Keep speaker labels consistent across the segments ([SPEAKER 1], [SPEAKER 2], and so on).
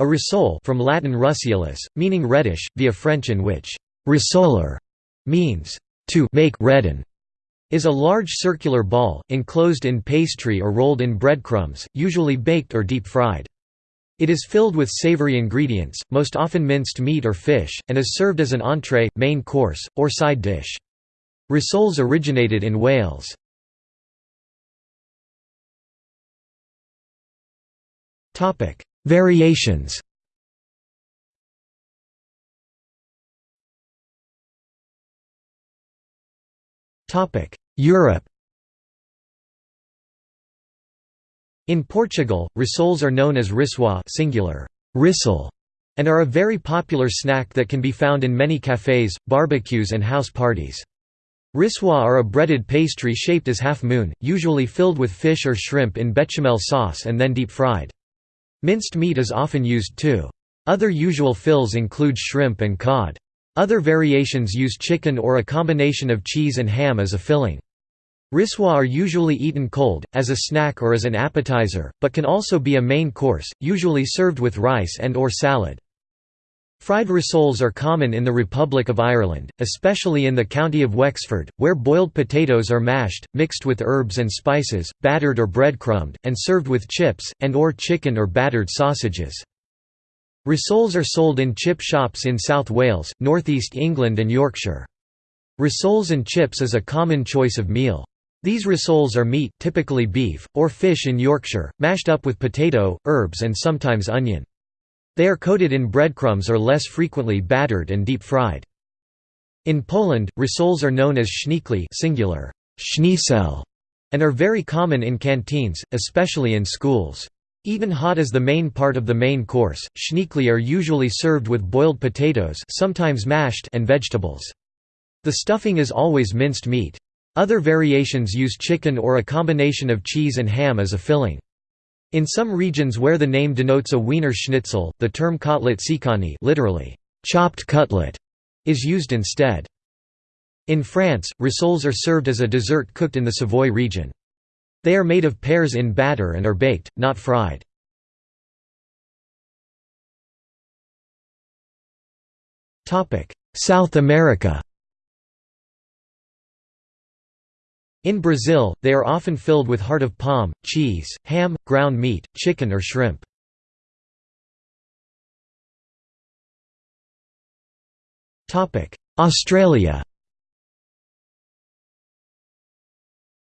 [SPEAKER 1] A rissole from Latin russeolus, meaning reddish, via French in which «rissoler» means «to make redden», is a large circular ball, enclosed in pastry or rolled in breadcrumbs, usually baked or deep-fried. It is filled with savory ingredients, most often minced meat or fish, and is served as an entree, main course, or side dish. Rissoles originated in Wales. Variations Europe In Portugal, rissoles are known as rissoa singular, rissole, and are a very popular snack that can be found in many cafés, barbecues and house parties. Rissoa are a breaded pastry shaped as half-moon, usually filled with fish or shrimp in bechamel sauce and then deep-fried. Minced meat is often used too. Other usual fills include shrimp and cod. Other variations use chicken or a combination of cheese and ham as a filling. Rissoa are usually eaten cold, as a snack or as an appetizer, but can also be a main course, usually served with rice and or salad. Fried rissoles are common in the Republic of Ireland, especially in the county of Wexford, where boiled potatoes are mashed, mixed with herbs and spices, battered or breadcrumbed, and served with chips, and or chicken or battered sausages. Rissoles are sold in chip shops in South Wales, northeast England and Yorkshire. Rissoles and chips is a common choice of meal. These rissoles are meat typically beef, or fish in Yorkshire, mashed up with potato, herbs and sometimes onion. They are coated in breadcrumbs or less frequently battered and deep-fried. In Poland, rissoles are known as schnikli singular, and are very common in canteens, especially in schools. Even hot as the main part of the main course, schnikli are usually served with boiled potatoes sometimes mashed and vegetables. The stuffing is always minced meat. Other variations use chicken or a combination of cheese and ham as a filling. In some regions where the name denotes a Wiener Schnitzel, the term kotlet siekany literally, chopped cutlet, is used instead. In France, rissoles are served as a dessert cooked in the Savoy region. They are made of pears in batter and are baked, not fried. South America In Brazil, they are often filled with heart of palm, cheese, ham, ground meat, chicken or shrimp. Australia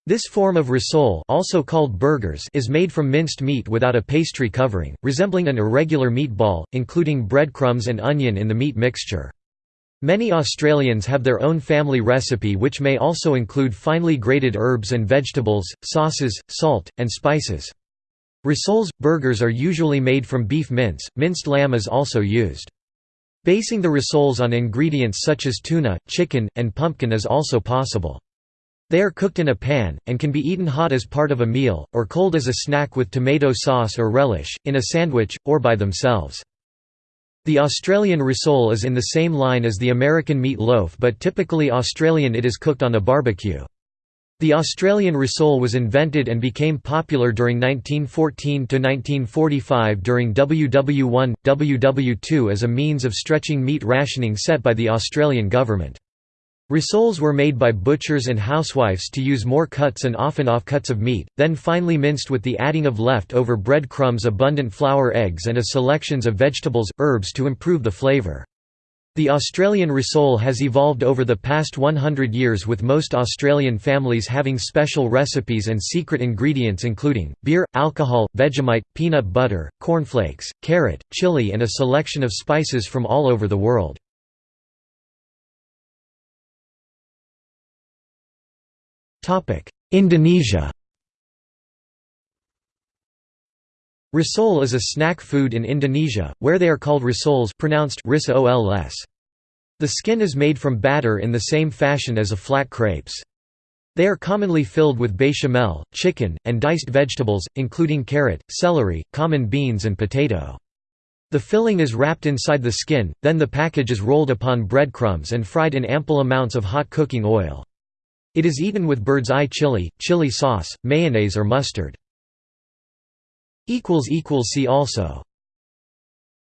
[SPEAKER 1] This form of rissole also called burgers is made from minced meat without a pastry covering, resembling an irregular meatball, including breadcrumbs and onion in the meat mixture. Many Australians have their own family recipe which may also include finely grated herbs and vegetables, sauces, salt, and spices. Rissoles – burgers are usually made from beef mince, minced lamb is also used. Basing the rissoles on ingredients such as tuna, chicken, and pumpkin is also possible. They are cooked in a pan, and can be eaten hot as part of a meal, or cold as a snack with tomato sauce or relish, in a sandwich, or by themselves. The Australian rissole is in the same line as the American meat loaf but typically Australian it is cooked on a barbecue. The Australian rissole was invented and became popular during 1914–1945 during WW1, WW2 as a means of stretching meat rationing set by the Australian government. Rissoles were made by butchers and housewives to use more cuts and often offcuts of meat, then finely minced with the adding of left-over bread crumbs abundant flour eggs and a selections of vegetables, herbs to improve the flavour. The Australian rissole has evolved over the past 100 years with most Australian families having special recipes and secret ingredients including, beer, alcohol, Vegemite, peanut butter, cornflakes, carrot, chili and a selection of spices from all over the world. Indonesia Risole is a snack food in Indonesia, where they are called rissoles pronounced ris-ols. The skin is made from batter in the same fashion as a flat crepes. They are commonly filled with bechamel, chicken, and diced vegetables, including carrot, celery, common beans and potato. The filling is wrapped inside the skin, then the package is rolled upon breadcrumbs and fried in ample amounts of hot cooking oil. It is eaten with bird's eye chili, chili sauce, mayonnaise or mustard. See also